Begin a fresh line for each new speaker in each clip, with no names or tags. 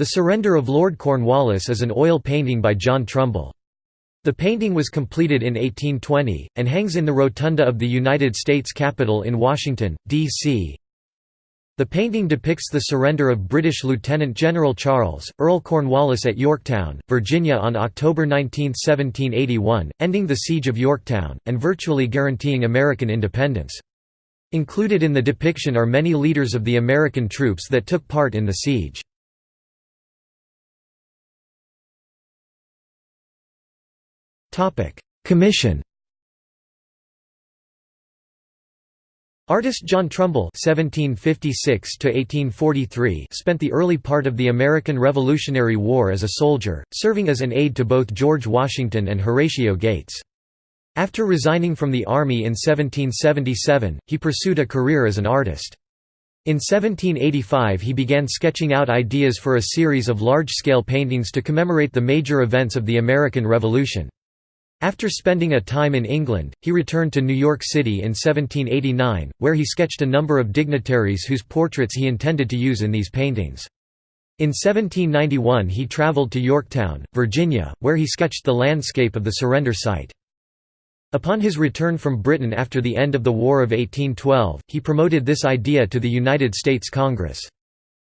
The Surrender of Lord Cornwallis is an oil painting by John Trumbull. The painting was completed in 1820, and hangs in the rotunda of the United States Capitol in Washington, D.C. The painting depicts the surrender of British Lieutenant General Charles, Earl Cornwallis at Yorktown, Virginia on October 19, 1781, ending the Siege of Yorktown, and virtually guaranteeing American independence. Included in the depiction are many leaders of the American troops that took part in the siege. Commission Artist John Trumbull (1756–1843) spent the early part of the American Revolutionary War as a soldier, serving as an aide to both George Washington and Horatio Gates. After resigning from the army in 1777, he pursued a career as an artist. In 1785 he began sketching out ideas for a series of large-scale paintings to commemorate the major events of the American Revolution. After spending a time in England, he returned to New York City in 1789, where he sketched a number of dignitaries whose portraits he intended to use in these paintings. In 1791 he traveled to Yorktown, Virginia, where he sketched the landscape of the surrender site. Upon his return from Britain after the end of the War of 1812, he promoted this idea to the United States Congress.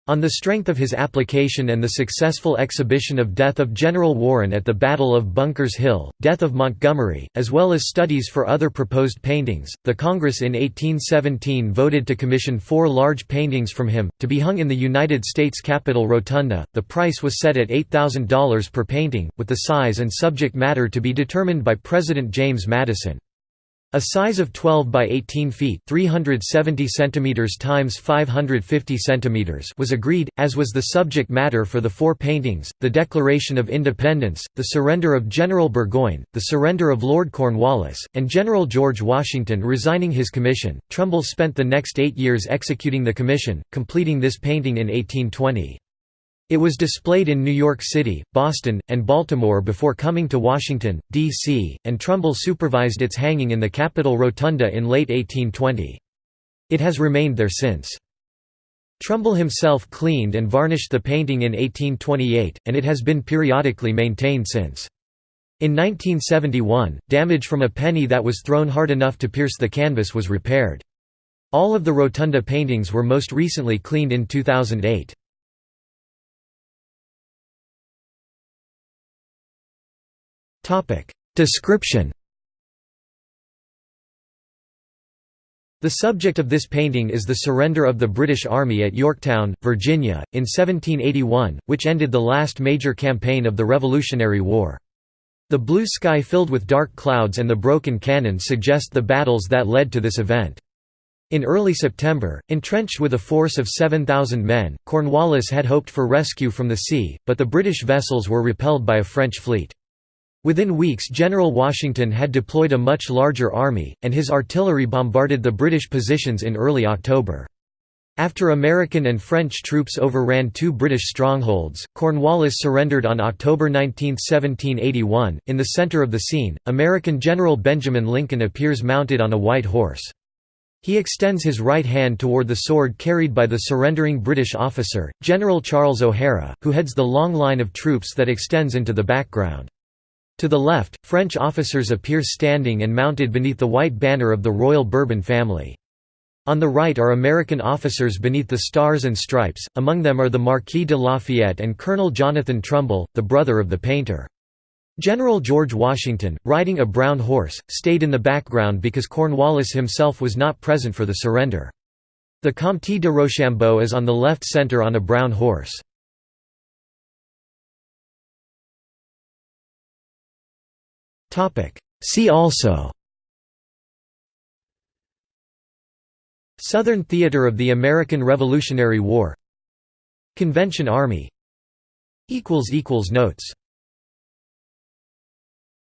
On the strength of his application and the successful exhibition of Death of General Warren at the Battle of Bunkers Hill, Death of Montgomery, as well as studies for other proposed paintings, the Congress in 1817 voted to commission four large paintings from him, to be hung in the United States Capitol Rotunda. The price was set at $8,000 per painting, with the size and subject matter to be determined by President James Madison. A size of 12 by 18 feet (370 centimeters times 550 centimeters) was agreed, as was the subject matter for the four paintings: the Declaration of Independence, the surrender of General Burgoyne, the surrender of Lord Cornwallis, and General George Washington resigning his commission. Trumbull spent the next eight years executing the commission, completing this painting in 1820. It was displayed in New York City, Boston, and Baltimore before coming to Washington, D.C., and Trumbull supervised its hanging in the Capitol Rotunda in late 1820. It has remained there since. Trumbull himself cleaned and varnished the painting in 1828, and it has been periodically maintained since. In 1971, damage from a penny that was thrown hard enough to pierce the canvas was repaired. All of the rotunda paintings were most recently cleaned in 2008. Description The subject of this painting is the surrender of the British Army at Yorktown, Virginia, in 1781, which ended the last major campaign of the Revolutionary War. The blue sky filled with dark clouds and the broken cannon suggest the battles that led to this event. In early September, entrenched with a force of 7,000 men, Cornwallis had hoped for rescue from the sea, but the British vessels were repelled by a French fleet. Within weeks General Washington had deployed a much larger army, and his artillery bombarded the British positions in early October. After American and French troops overran two British strongholds, Cornwallis surrendered on October 19, 1781. In the center of the scene, American General Benjamin Lincoln appears mounted on a white horse. He extends his right hand toward the sword carried by the surrendering British officer, General Charles O'Hara, who heads the long line of troops that extends into the background. To the left, French officers appear standing and mounted beneath the white banner of the Royal Bourbon family. On the right are American officers beneath the Stars and Stripes, among them are the Marquis de Lafayette and Colonel Jonathan Trumbull, the brother of the painter. General George Washington, riding a brown horse, stayed in the background because Cornwallis himself was not present for the surrender. The Comte de Rochambeau is on the left center on a brown horse. See also. Southern Theater of the American Revolutionary War. Convention Army. Notes